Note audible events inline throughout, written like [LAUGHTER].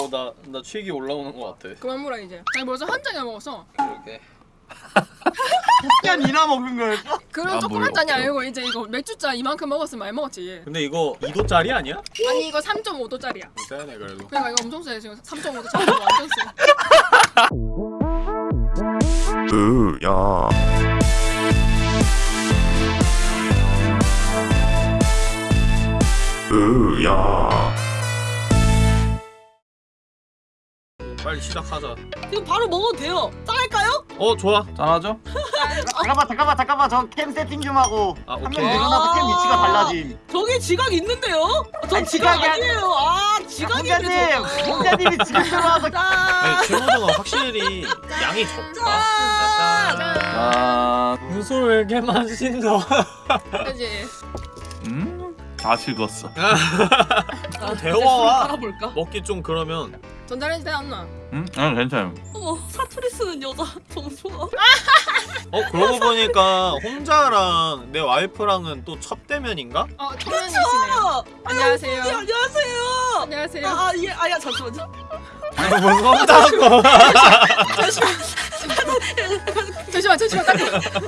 어나 나 취기 올라오는 것 같아. 그만 물어 이제. 아니 벌써 한 잔이나 먹었어. 그러게. 그냥 이나 먹는 거였어? 그런 아, 조그만 뭘 잔이. 아니고 이제 이거 맥주잔 이만큼 먹었으면 많이 먹었지. 근데 이거 2도짜리 아니야? 아니 이거 3.5도짜리야. 세네 그래도. 그러니까 이거 엄청 세 지금 3.5도 차고 완전 세. 으야 으야 빨리 시작하자. 이거 바로 먹어도 돼요. 짤까요? 어 좋아. 짠하죠? 잠깐만 잠깐만 잠깐만 저 캠 세팅 좀 하고 아, 한명 오케이. 늘어나서 캠 위치가 달라짐 저기 지각 있는데요? 전 아니, 지각 지각이 아니에요. 아 홍자님 저거. 홍자님이 지금 들어와서 아니 최고등은 확실히 양이 적다. 아, 무슨 왜 이렇게 맛있어? 그지. 음? 다 식었어 아. 알아볼까? 먹기 좀 그러면 전자레인지 되었나? 음? 아 괜찮아요 어머 사투리 쓰는 여자 너무 좋아. 어 그러고 보니까 홍자랑 내 와이프랑은 또 첫 대면인가? 어 초면이시네. 아, 안녕하세요. 네, 안녕하세요. 안녕하세요. 아, 예, 아야 잠시만요. 무슨 홍자고? 잠시만 [LAUGHS] 잠시만 딱.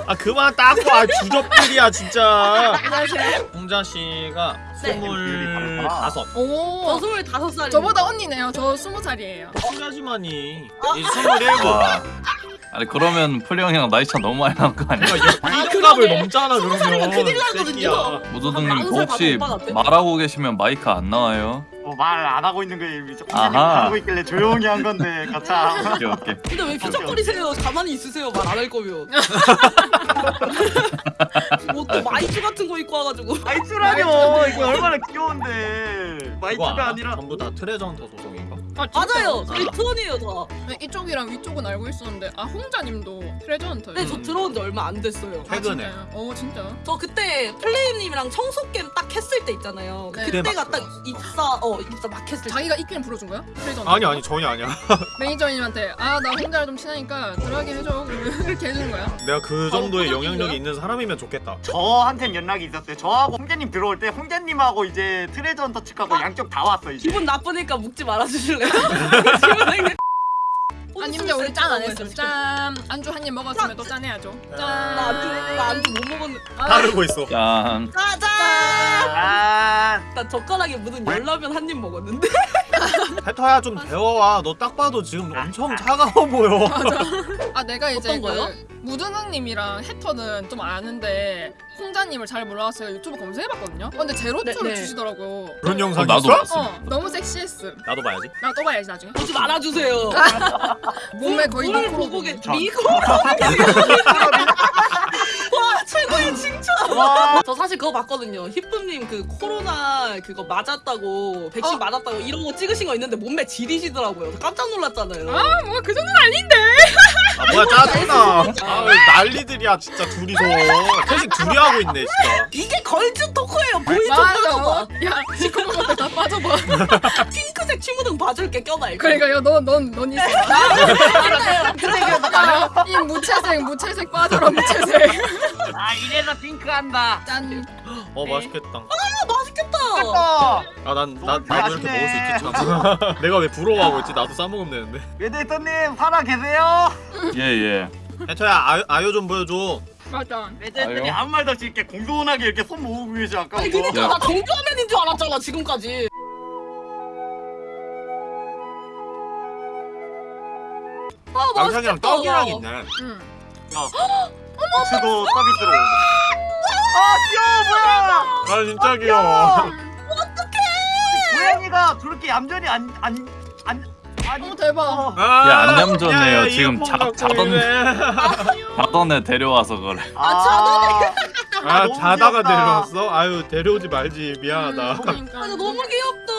아 그만 닦고 아 주접들이야 진짜. 안녕하세요. 홍자 씨가 네. 스물다섯. 저 오. 스물다섯 살이. 저보다 언니네요. 저 스무 살이에요. 홍자지만이 이 스물일곱. 와 아니 그러면 풀이 형이랑 나이 차 너무 많이 난거 아니야? 이값을 그러네. 넘잖아 스무 살이면 그러면. 큰일 나거든요. 새끼야. 무도등님 그살 혹시? 말하고 계시면 마이크 안 나와요? 말안 하고 있는 거예요 아하. 하고 있길래 조용히 한 건데 가차 오케이 오케이 근데 왜 피적거리세요? 가만히 있으세요. 말 안 할 거면. [LAUGHS] 뭐또 마이쮸 같은 거 입고 와가지고. 마이쮸라뇨 이거 얼마나 귀여운데 마이쮸가? 아니라 전부 다 Treasure Hunter 소속인가? 아, 진짜? 맞아요. 저희 crew원이에요 다. 네, 이쪽이랑 위쪽은 알고 있었는데 아 홍자님도 Treasure Hunter. 근데 저 들어온 지 얼마 안 됐어요. 최근에. 어 진짜. 저 그때 플레임님이랑 청소 게임 딱 했을 때 있잖아요. 네. 그때가 막 딱. 입사 어 입사 막 했을 때. 자기가 있기는 불러준 거야? Treasure Hunter. 아니 아니 전혀 아니야. [LAUGHS] 매니저님한테 아 나 홍자를 좀 친하니까 들어가게 해줘 그렇게 해주는 거야. 내가 그 바로 정도의 포장인 영향력이 거야? 있는 사람이면 좋겠다. 저한텐 연락이 있었어요 저하고 홍자님 들어올 때 홍자님하고 이제 트레저 헌터 측하고 양쪽 다 왔어 이제 기분 나쁘니까 묵지 말아주실래 요? 기분 나쁘게. 아니 근데 우리 짠 안 했음. 짠 안주 한 입 먹었으면 또 짠해야죠. 짠. 나 안주 나 안주 못 먹었는데. 아, 따르고 있어. 짠 짜잔! 아나 젓가락에 묻은 열라면 한 입 먹었는데. [LAUGHS] [LAUGHS] 해터야 좀 데워와. 너 딱 봐도 지금 엄청 차가워 보여. 맞아. 아 내가 이제 어떤 거요? 그 무등학님이랑 해터는 좀 아는데 홍자님을 잘 몰라서 유튜브 검색해봤거든요. 어, 근데 제로투를 네, 네. 주시더라고. 그런 영상 나도 있어? 봤어. 어 너무 섹시했음. 나도 봐야지. 나 또 봐야지 나중에. 보지 말아주세요. [LAUGHS] 몸에 거의 뭘 보고 계 저- 미국. [LAUGHS] 와 최고의 칭찬. 와. [LAUGHS] 저 사실 그거 봤거든요. 히쁨님 그 코로나 그거 맞았다고 백신 어? 맞았다고 이런 거 찍으신 거 있는데 몸매 지리시더라고요. 깜짝 놀랐잖아요. 아 뭐가 그 정도는 아닌데. 아 뭐야 짜증나. 아 난리들이야 진짜 둘이서. 회식 둘이 하고 있네 진짜. 이게 걸즈 토크예요. 보이 좀. 빠져봐. 야 시커먼 것들 다 빠져봐. 핑크색 치무등 봐줄게 껴봐 이거. 그러니까 너넌넌 있어. 야, 이 무채색 무채색 빠져라 무채색. 아이 래서 핑크한다 짠. 어 맛있겠다. 아, 맛있겠다. 어. 아난 너 나, 나도 이렇게. 먹을 수 있지 참. [LAUGHS] 내가 왜 부러워하고 있지? 나도 싸 먹으면 되는데. 외대터님 살아 계세요? 예예 해터야 아요, 아요 좀 보여줘. 맞아. 아유. 아무 말도 없이 이렇게 공손하게 이렇게 손 모으고 계시 아까 아니 그니까 나 정주화면인 줄 알았잖아 지금까지. 아 양상이랑 맛있겠다. 떡이랑 있네. 응. [GASPS] 스도 서비스로 아 귀여워 뭐야 아 진짜 귀여워. 고양이가 저렇게 얌전히 안 안 안 아니 어 대박. 어. 아, 야, 안 얌전해요. 야, 야, 지금 자- 자던-. 자던 애 데려와서 그래 [LAUGHS] 아, 아 너무 자다가 귀엽다. 내려왔어? 아유 데려오지 말지 미안하다. 음, 그러니까. 아 너무 귀엽다.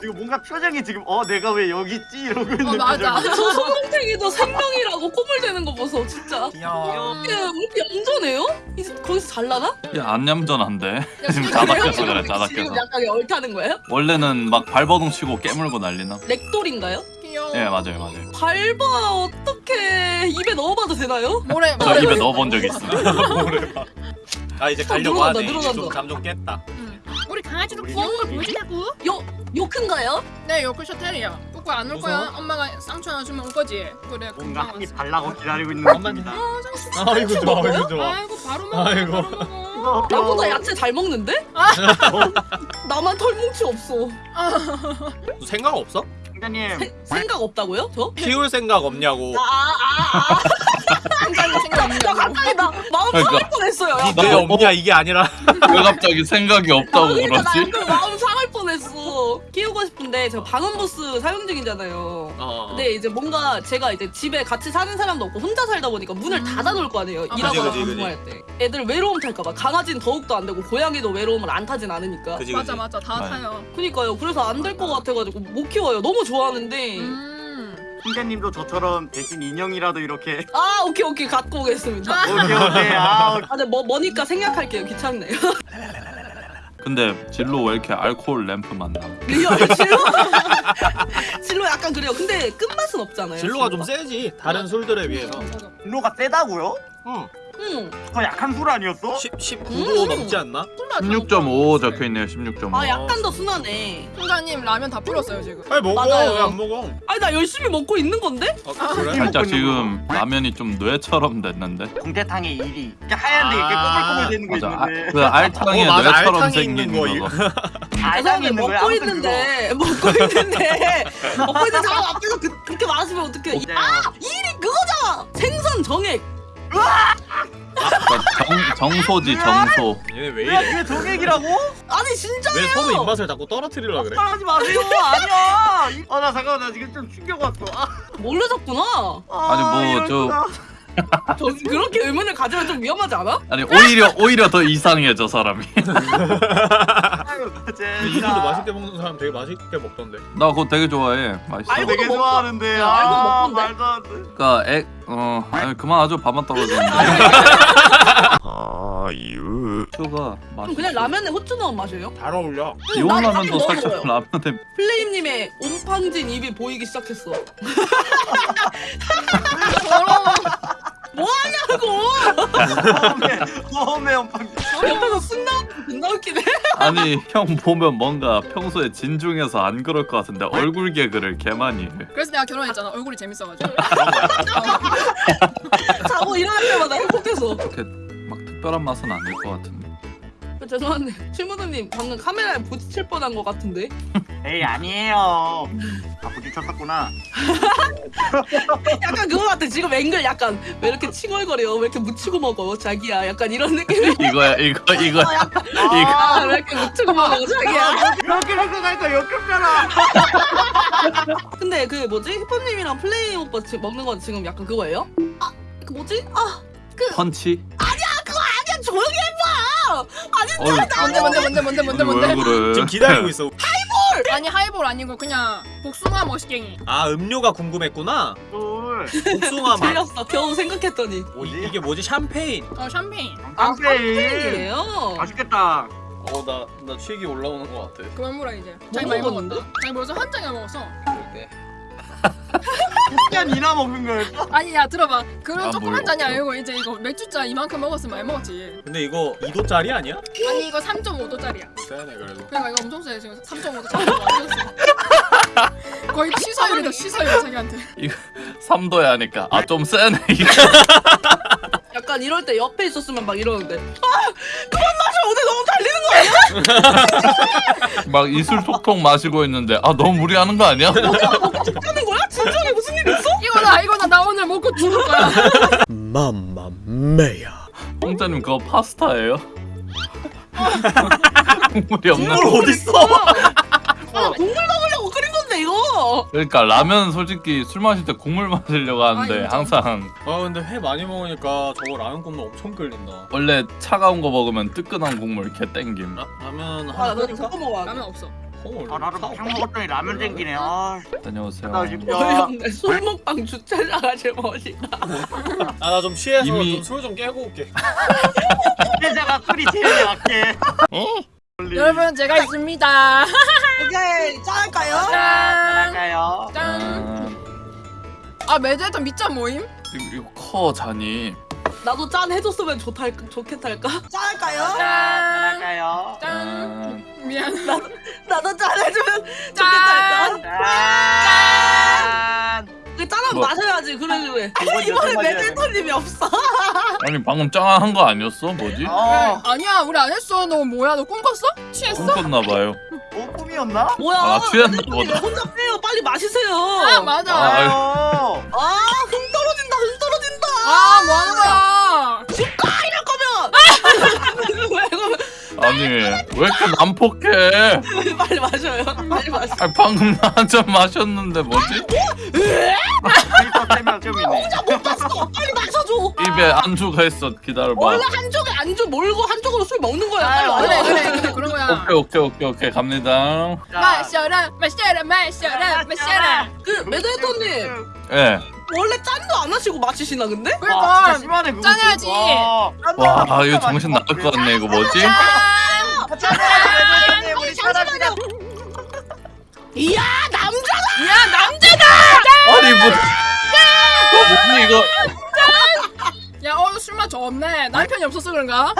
지금 뭔가 표정이 지금 어 내가 왜 여기 있지 이러고 있는 어, 맞아. 저 소동탱이도 생명이라고 꼬물대는 거 보소 진짜. 귀여워. 이게 왜 이렇게 얌전해요? 이제 거기서 잘 나나? 야안 얌전한데 야, [LAUGHS] 지금 자다켜서 그래 지금 자다켜서 약간 얼타는 거예요? 원래는 막 발버둥 치고 깨물고 난리나 렉돌인가요? 귀여워. 예 맞아요 맞아요 밟아 어떻게 입에 넣어봐도 되나요? 모래 저 모래. 입에 넣어본 적 있어 뭐래 봐. 아 이제 어, 가려고 늘어난다, 하네. 늘어난다. 좀 감정 깼다. 응. 강아지도 귀여운 거 보여주냐고. 요, 요 큰가요? 네 요크셔 테리어. 거야 안올 거야? 엄마가 쌍추 하나 주면 올 거지? 그래 뭔가 한입. 달라고 기다리고 있는. 겁니다. 아이고 좋아 아이고 좋아 아이고 바로 먹어 아이고. 바로 먹어 나보다 야채 잘 먹는데? [LAUGHS] 나만 털뭉치 없어. 생각 없어? 세- 생각 없다고요? 저? 키울 생각 없냐고 [LAUGHS] 아아아 혼자님 생각 없는 나 갑자기 나 마음 그러니까. 상할 뻔했어요. 야. 왜 없냐 이게 아니라 [LAUGHS] 왜 갑자기 생각이 없다고 아, 그러니까 나 그러지? 약간 마음 상할 뻔했어. 키우고 싶은데 제가 방음부스 사용 중이잖아요. 어. 근데 이제 뭔가 제가 이제 집에 같이 사는 사람도 없고 혼자 살다 보니까 문을 음. 닫아놓을 거 아니에요. 아, 일하거나 그지, 방송할 때. 애들 외로움 탈까봐. 강아지는 더욱더 안 되고 고양이도 외로움을 안 타진 않으니까. 그지 맞아 맞아 다 네. 타요 그니까요. 그래서 안 될 것 같아가지고 못 키워요. 너무 좋아하는데. 음 홍자님도 저처럼 대신 인형이라도 이렇게 [LAUGHS] 아 오케이 오케이 갖고 오겠습니다. 아, 오케이 오케이 아 근데 뭐 뭐니까 생략할게요. 귀찮네요. [LAUGHS] 근데 진로 왜 이렇게 알코올 램프 맛 나? real 진로 [LAUGHS] 진로 약간 그래요. 근데 끝맛은 없잖아요. 진로가 좀 세지 다른 술들에 비해서 진로가 세다고요? 응 응. 더 약한 술 아니었어? 10, 19도 음. 넘지 않나? 16.5 적혀 있네요. 16.5. 아 약간 더 순하네. 홍자님 라면 다 풀었어요 지금 아니 먹어 맞아요. 왜안 먹어? 아니 나 열심히 먹고 있는 건데? 아, 그래? 살짝 먹고 있는 지금 라면이 좀 뇌처럼 됐는데. 공태탕의 일이 이렇게 하얀데 이렇게 아, 꼬불꼬불 되는 거 맞아. 아, [LAUGHS] 있는데 그 알탕에 어. 뇌처럼 생긴 거, 거. 알탕이 죄송한데? 먹고 있는데 [LAUGHS] 먹고 있는데 먹고 있는 사람 앞에서 그, 그렇게 말하시면 어떡해 그거. 아! 일이 그거잖아 생선 정액 정, 정소지 정소. 얘네 왜야 이래? 그게 정액이라고? 아니 진짜예요 왜 서로 입맛을 자꾸 떨어뜨리려 그래? 하지 마세요 아니야 아나 잠깐만 나 지금 좀 충격 왔어 아, 몰라졌구나 아, 아니, 뭐, 이럴 저- 수가. 저 그렇게 의문을 가지면 좀 위험하지 않아? 아니 오히려 오히려 더 이상해 저 사람이. [LAUGHS] 이슬도 맛있게 먹는 사람 되게 맛있게 먹던데 나 그거 되게 좋아해. 맛있어. 알고 되게 먹고- 좋아하는데 야, 아 알고 먹던데? 말도 안 돼 그러니까 액어 아니 그만 아주 밥만 떨어지는데. 아유 슈가 맛. 그럼 그냥 라면에 후추 넣은 맛이에요? 잘 어울려 이온 나 라면도 살짝. 라면에 플레임님의 옴팡진 입이 보이기 시작했어 [LAUGHS] [LAUGHS] 더러워 뭐하냐고 처음에 엄청 옆에서 쓱 나오고 존나 웃기네 아니 형 보면 뭔가 평소에 진중해서 안 그럴 것 같은데 얼굴 개그를 개 많이 해. 그래서 내가 결혼했잖아 얼굴이 재밌어가지고 자고 일어날 때마다 행복해서 그렇게 막 특별한 맛은 아닐 것 같은데. 죄송한데 [LAUGHS] 최무드님 방금 카메라에 부딪힐 뻔한 것 같은데? 에이 아니에요. 아 부딪혔었구나. [LAUGHS] 약간 그거 같아. 지금 앵글 약간 왜 이렇게 칭얼거려? 왜 이렇게 묻히고 먹어? 자기야. 약간 이런 느낌. [LAUGHS] 이거야 이거 이거. 어, 아, 아왜 이렇게 묻히고 먹어? 자기야. 그렇게 생각하니까 역겹잖아. 근데 그 뭐지? 히퍼님이랑 플레이 오빠 지금 먹는 건 지금 약간 그거예요? 아그 뭐지? 아 펀치. 그냥 조용히 해봐 아니 어이, 뭔데 뭔데 뭔데 뭔데 뭔데 뭔데? 왜 그래? 지금 기다리고 있어. [LAUGHS] 아니 하이볼 아니고 그냥 복숭아 머시갱이. 아 음료가 궁금했구나? 뭘 복숭아 맛. 틀렸어. 겨우 생각했더니. 이- 이게 뭐지? 샴페인. 어 샴페인. 아 샴페인. 샴페인이에요? 맛있겠다. 어나 나 취기 올라오는 것 같아. 그만 물어 이제? 자기 뭐 많이 먹었는데? 먹었다 자기 벌써 한 잔이나 먹었어 그냥 이나 먹는 거였어? 아니 야 들어봐 그런 아, 조그만 뭘 잔이. 아니고 이제 이거 맥주잔 이만큼 먹었으면 많이 먹었지 근데 이거 2도짜리 아니야? 아니 이거 3.5도짜리야 세네 그래도 그러니까 이거 엄청 세 지금 3.5도 완전 세 거의 시사율이다 시사율 자기한테 3도야 하니까 아 좀 세네 이거. [LAUGHS] 약간 이럴 때 옆에 있었으면 막 이러는데 아 그만 마셔 오늘 너무 달리는 거 아니야? [LAUGHS] 막 이슬 톡톡 마시고 있는데 아 너무 무리하는 거 아니야? 먹고 죽을 거야. [LAUGHS] 맘마메야. 홍자님 그거 파스타예요? [LAUGHS] 국물이 없는 국물 어딨어? 아 국물 먹으려고 끓인 건데 이거. 그러니까 라면 솔직히 술 마실 때 국물 마시려고 하는데 아. 항상. 아 근데 회 많이 먹으니까 저거 라면 국물 엄청 끓린다. 원래 차가운 거 먹으면 뜨끈한 국물 개 땡김. 라, 라면 아 끓일까? 그거 먹어야 돼. 라면 없어 헐 아 나를 막창 먹었더니 라면 땡기네. 아. 다녀오세요. 나 지금 어이없네 술 먹방 제일 멋있다 아 나 좀 취해서 이미- 좀술좀 깨고 올게. 피자가 술이 제일 약해. 여러분 제가 있습니다. 오케이 짠할까요? 짠! 나갈까요? 짠! 아, 아 매드했던 밑잔 모임? 이거, 이거 커 잔이 나도 짠 해줬으면 좋다 좋겠달까? [LAUGHS] 짠할까요? 짠! 나갈까요? 짠! 미안 나도 짠 해주면 짠! 좋겠달까? 짠좀 마셔야지 그래 그래 이번 이번에 여섯 마디야 메들터님이 없어 [LAUGHS] 아니 방금 짱한 거 아니었어? 뭐지? 어, 아니야 우리 안 했어 너 뭐야 너 꿈 꿨어? 취했어? 꿈꿨나 봐요. 어 꿈이었나? 뭐야 아, 취했나 보다. 혼자 빼요 빨리 마시세요 아 맞아 아. 아 흥 떨어진다 흥 떨어진다 아 뭐 하는 거야 이럴 거면 [LAUGHS] 아니 왜 이렇게 난폭해? 빨리 마셔요 빨리 마셔 아니, 방금 나한잔 마셨는데 뭐지? 데이터 세명 좀 있네. 못 봤어 빨리 마셔줘 입에 안주가 있어. 기다려봐. 원래 한쪽에 안주 몰고 한쪽으로 술 먹는 거야 빨리 마셔 그래 그래 그래 그런 거야 오케이 오케이 오케이 오케이 갑니다. 마셔라 마셔라 마셔라 마셔라 그 메들터님 예. 원래 짠도 안 하시고 마시시나 근데? 와, 그러니까 진짜 심하네 그거. 짠해야지. 와, 와 이거 정신 나갈 것 같네 이거 뭐지? 우리. 이야 남자다 야 남자다 아니 뭐? 어, 뭐지 이거? 야 오늘 술맛 좋네 남편이 없어서 그런가?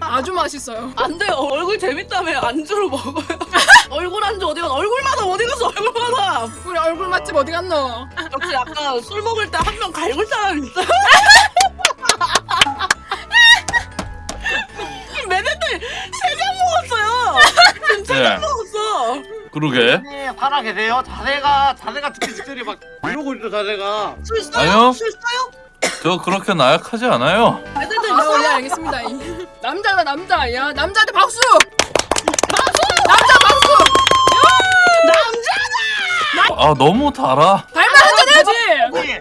아주 맛있어요 [LAUGHS] 안 돼요 얼굴 재밌다며 안주를 먹어요 [LAUGHS] 얼굴 안주 어디 갔어 얼굴 마담 어디 갔어 얼굴 마담 우리 얼굴 맛집 어디 갔노? 역시 약간 술 먹을 때 한 명 갈굴 사람 있어요 매네들 세잔 먹었어요 지금 세잔 예. 먹었어 그러게. 네, 살아 계세요? 자세가 자세가 특히 직전이 막 이러고 있어 자세가. 술 써요? 아니요. 술 써요? 저 그렇게 나약하지 않아요. 매네들 아? 네 알겠습니다 [LAUGHS] 남자다 남자 야 남자한테 박수 남자 박수 아 너무 달아. 달면 한잔 해야지 네. 야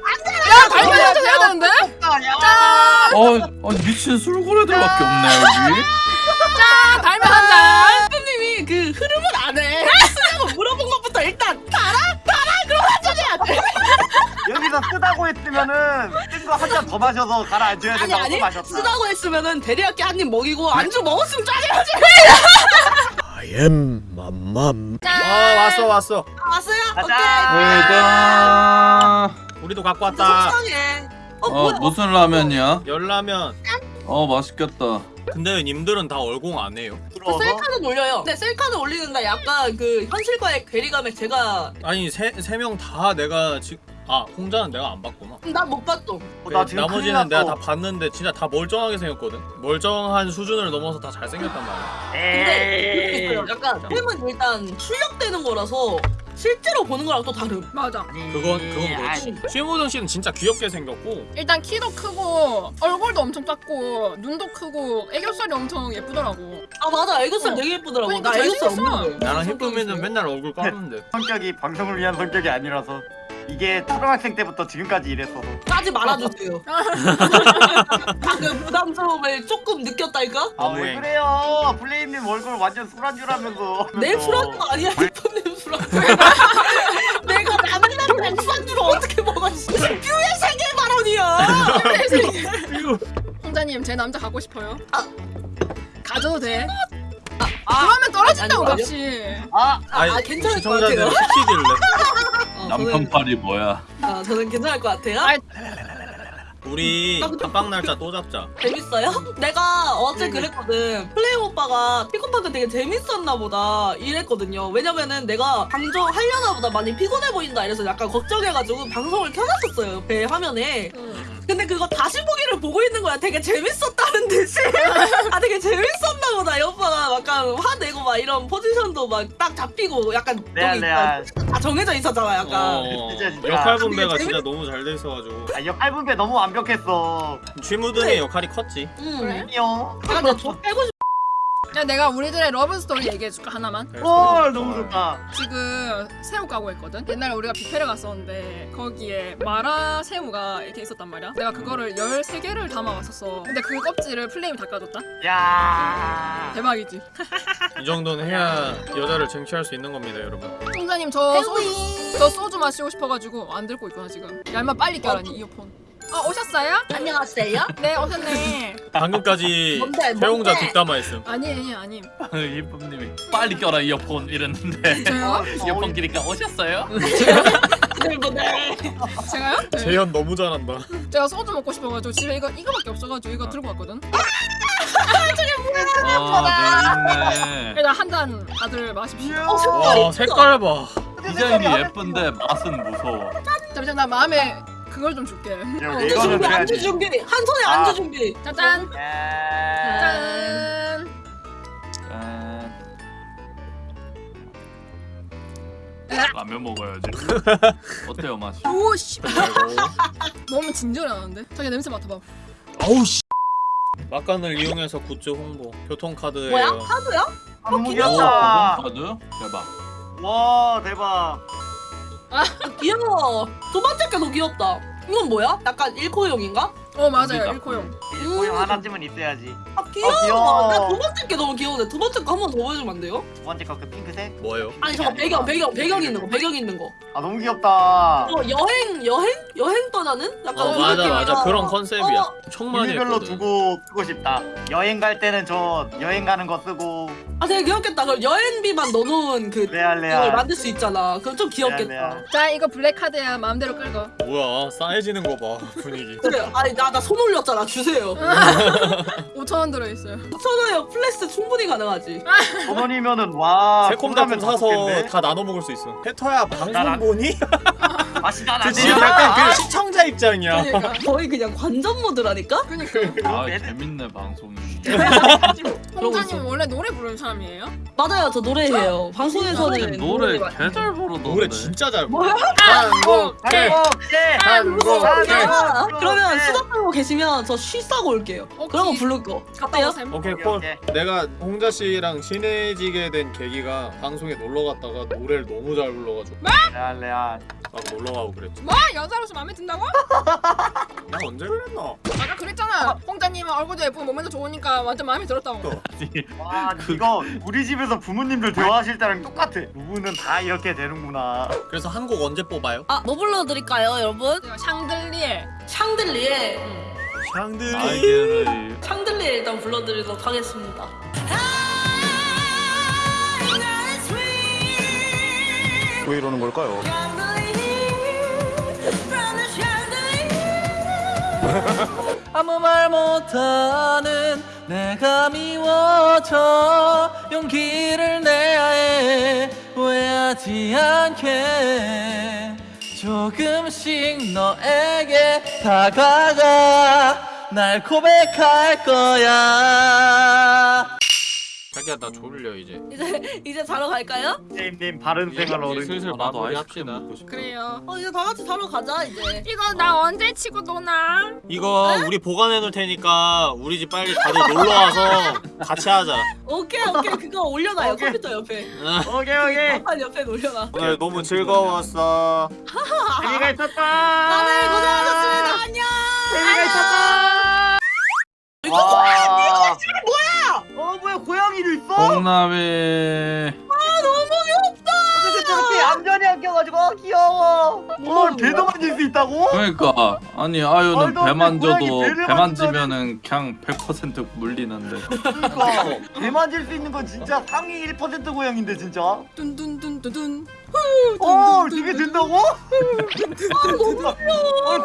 달면 한잔 해야 되는데 야. 어, 어 미친 술고래들밖에 없네 여기. 자 달면 한잔 했으면은 쓴거한 잔 더 마셔서 가라앉혀야 아니 된다고 아니 또 마셨다. 쓰다고 했으면은 대리학교 한입 먹이고 안주 먹었으면 짜내야지. 아 왔어 왔어. 왔어요? 가자. 왜가? 우리도 갖고 오케이 왔다 속상해. 어, 어 무슨 라면이야? 열라면. 어 맛있겠다. 근데 님들은 다 얼공 안 해요? 저 들어서? 셀카는 올려요. 근데 셀카는 올리는데 약간 그 현실과의 괴리감에 제가 아니 세 세 명 다 내가 지금 아 홍자는 내가 안 봤구나. 난못 봤어. 어, 나 지금 나머지는 내가. 다 봤는데 진짜 다 멀쩡하게 생겼거든. 멀쩡한 수준을 넘어서 다 잘생겼단 말이야. 근데. 있어요. 약간 템은 일단 출력되는 거라서 실제로 보는 거랑 또 다름 맞아. 그건 그건 그렇지. 최무정 씨는 진짜 귀엽게 생겼고. 일단 키도 크고 얼굴도 엄청 작고 눈도 크고 애교살이 엄청 예쁘더라고. 아 맞아. 애교살 어. 되게 예쁘더라고. 그러니까 나 애교살. 없는데. 나랑 있어. 맨날 얼굴 까는데. 성격이 방송을 위한 성격이 아니라서 이게 초등학생 때부터 지금까지 이랬어서. 까지 말아주세요. [LAUGHS] 방금 부담스러움을 조금 느꼈달까? 아왜 너무해. 그래요? 플레임님 얼굴 완전 술안주라면서. 내 술안주가 아니야? 이쁜님 술안주 [LAUGHS] 내가 라면 라면 술안주를 어떻게 먹어 뷰의 세계 발언이야! 홍자님 제 남자 갖고 싶어요. 아. 가져도 돼. 아, 그러면 떨어진다고 아니, 값이 아, 아, 아니, 아 괜찮을 것 같아요 시키길래 [LAUGHS] 어, 남편 팔이 뭐야? 저는, 아, 저는 괜찮을 것 같아요 아이, 우리 단방 날짜 또 잡자 재밌어요? [LAUGHS] 내가 어제 그랬거든. 플레임 오빠가 피콘파트 되게 재밌었나 보다 이랬거든요. 왜냐면은 내가 방송 하려나 보다 많이 피곤해 보인다 이래서 약간 걱정해가지고 방송을 켜놨었어요. 옆에 화면에. 근데 그거 다시 보기를 보고 있는 거야. 되게 재밌었다는 듯이. [LAUGHS] 아 되게 재밌었나 보다. 이 오빠가 약간 화내고 막 이런 포지션도 막 딱 잡히고 약간 레알 저기 레알 다 정해져 있었잖아. 약간. 어, 진짜, 진짜. 역할 분배가 진짜 너무 잘 돼 있어가지고 아 역할 분배 너무 완벽했어 쥐무등의 역할이 컸지 음. 그래? 안녕 약간 내가 저 빼고 싶. 야 내가 우리들의 love story 얘기해줄까 하나만? 헐 너무 좋다. 지금 새우 까고 했거든? 옛날에 우리가 뷔페를 갔었는데 거기에 마라 새우가 이렇게 있었단 말이야. 내가 그거를 13개를 담아왔었어. 근데 그 껍질을 플레임이 까줬다? 야. 대박이지. 이 정도는 해야 여자를 쟁취할 수 있는 겁니다 여러분. 총사님 저 소주, 저 소주 마시고 싶어가지고 안 들고 있구나 지금. 야 인마 빨리 껴라 니 이어폰 어 오셨어요? 안녕하세요. 네 오셨네 방금까지 뭔데, 뭔데? 뒷담화했음 아니에요 아님 이쁨님이 빨리 껴라 이어폰 이랬는데 [LAUGHS] 저요? [LAUGHS] 이어폰 끼니까 오셨어요? [LAUGHS] 네. 제가요? 네. 재현 너무 잘한다 제가 소주 먹고 싶어가지고 집에 이거 이거밖에 없어가지고 이거 들고 왔거든 아네 있네. 일단 한잔 다들 마십시오 어, 와 색깔 봐 디자인이 예쁜데 맛은 무서워. 잠시만 나 마음에 그걸 좀 줄게. 야, 안주 준비. 안주 준비 한 손에 아. 안주 준비 짜잔. 짠. 짠. 짠. 라면 먹어야지. [LAUGHS] 어때요 맛이? 오씨. 아이고. [LAUGHS] 너무 진절하는데. 자기 냄새 맡아봐. 아우 씨. 막간을 이용해서 굿즈 홍보. 교통카드예요. 뭐야 카드야? 아, 너무 귀여워. 귀엽다. 카드? 대박. 와 대박. 아, 귀여워 두 번째 게 더 귀엽다 이건 뭐야? 약간 일코용인가? 어 맞아요 여기다. 일코용. 고용 하나쯤은 있어야지. 아 귀여워 귀여워. 나 두 번째 게 너무 귀여운데 두 번째 거 한 번 더 보여주면 안 돼요? 두 번째 거 그 핑크색. 뭐예요? 아니 저거 배경 배경 배경 있는 거 배경 있는 거 아 너무 귀엽다. 어, 여행 여행 여행 떠나는 약간 어그 맞아 느낌이라. 맞아 그런 컨셉이야. 어, 유니별로 했거든. 두고 쓰고 싶다. 여행 갈 때는 저 여행 가는 거 쓰고 아 되게 귀엽겠다. 그럼 여행비만 넣어놓은 그 레알 레알. 만들 수 있잖아. 그럼 좀 귀엽겠다. 레알. 자 이거 black card야 마음대로 끌고. 뭐야 싸해지는 거 봐 분위기. 그래. 아니 나나 손 올렸잖아. 주세요. 5천 원 들어 있어요. 천 원에 flex 충분히 가능하지. [LAUGHS] 천 원이면은 와. 새콤달콤 사서 다 나눠 먹을 수 있어. 페터야 방송 나- 보니? [LAUGHS] 아 진짜 나그 지금 약간 그 시청자 입장이야. 그러니까. 거의 그냥 관전 모드라니까. 그러니까. 아 애들- 재밌네 방송이. [LAUGHS] 홍자님 원래 노래 부르는 사람이에요? 맞아요. 저 노래해요. 방송에서는 노래 개잘 부르던데. 노래 진짜 잘 부르. 한국해. 한국해. 아, 그러면 네. 수다 떨고 계시면 저 쉬 싸고 올게요. 오케이. 그런 거 부를 거. 갔다 어때요? 오케이 콜. 내가 홍자 씨랑 친해지게 된 계기가 방송에 놀러 갔다가 노래를 너무 잘 불러가지고 레알 레 알. 막 놀러 가고 그랬지. 뭐 여자로서 마음에 든다고? 나 언제 그랬나? 아까 그랬잖아. 홍자님은 얼굴도 예쁘고 몸매도 좋으니까 완전 마음에 들었다고. 와 이거 우리 집에서 부모님들 대화하실 때랑 똑같아. 부부는 다 이렇게 되는구나. 그래서 한 곡 언제 뽑아요? 아, 뭐 불러드릴까요, 여러분? 샹들리에. 샹들리에 샹들리. 날개를 샹들리에 일단 불러드리도록 하겠습니다. 왜 이러는 걸까요? [LAUGHS] 아무 말 못하는 내가 미워져. 용기를 내야 해 후회하지 않게. 조금씩 너에게 다가가 날 고백할 거야 자기야 나 졸려 이제. [LAUGHS] 이제 이제 자러 갈까요? 선생님 바른 생활 어른. 슬슬 어, 나도 아이스크림 합시다. 먹고 싶어. 그래요. 어 이제 다 같이 자러 가자 이제. 이거 나 언제 치고 노나? 이거 우리 보관해 놓을 테니까 우리 집 빨리 다들 놀러 와서 같이 하자. 오케이 오케이 그거 올려놔요 오케이. 컴퓨터 옆에. [LAUGHS] 오케이 오케이. 판 옆에 올려놔. 오늘 너무 즐거웠어. 재미가 있었다. 다들 고생하셨습니다. 안녕. 재미가 있었다. 이거 와. 어 뭐야 고양이도 있어? 홍남에 어떻게 저렇게 얌전히 안 껴가지고 아, 귀여워. 어 배도 만질 수 있다고? 그러니까 아니 아유는 말도 안배 돼, 만져도 고양이 배를 배 만지면은 그냥 100% 물리는데. 그러니까 배 만질 수 있는 건 진짜 상위 1% 고양인데 진짜. 뚠뚠뚠뚠. 어 이게 된다고? 어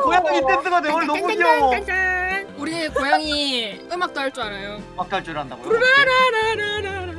고양이 댄스가 돼 오늘 너무 귀여워. 우리 고양이 음악도 할 줄 알아요. 막할 줄 안다고요? 라라라라라.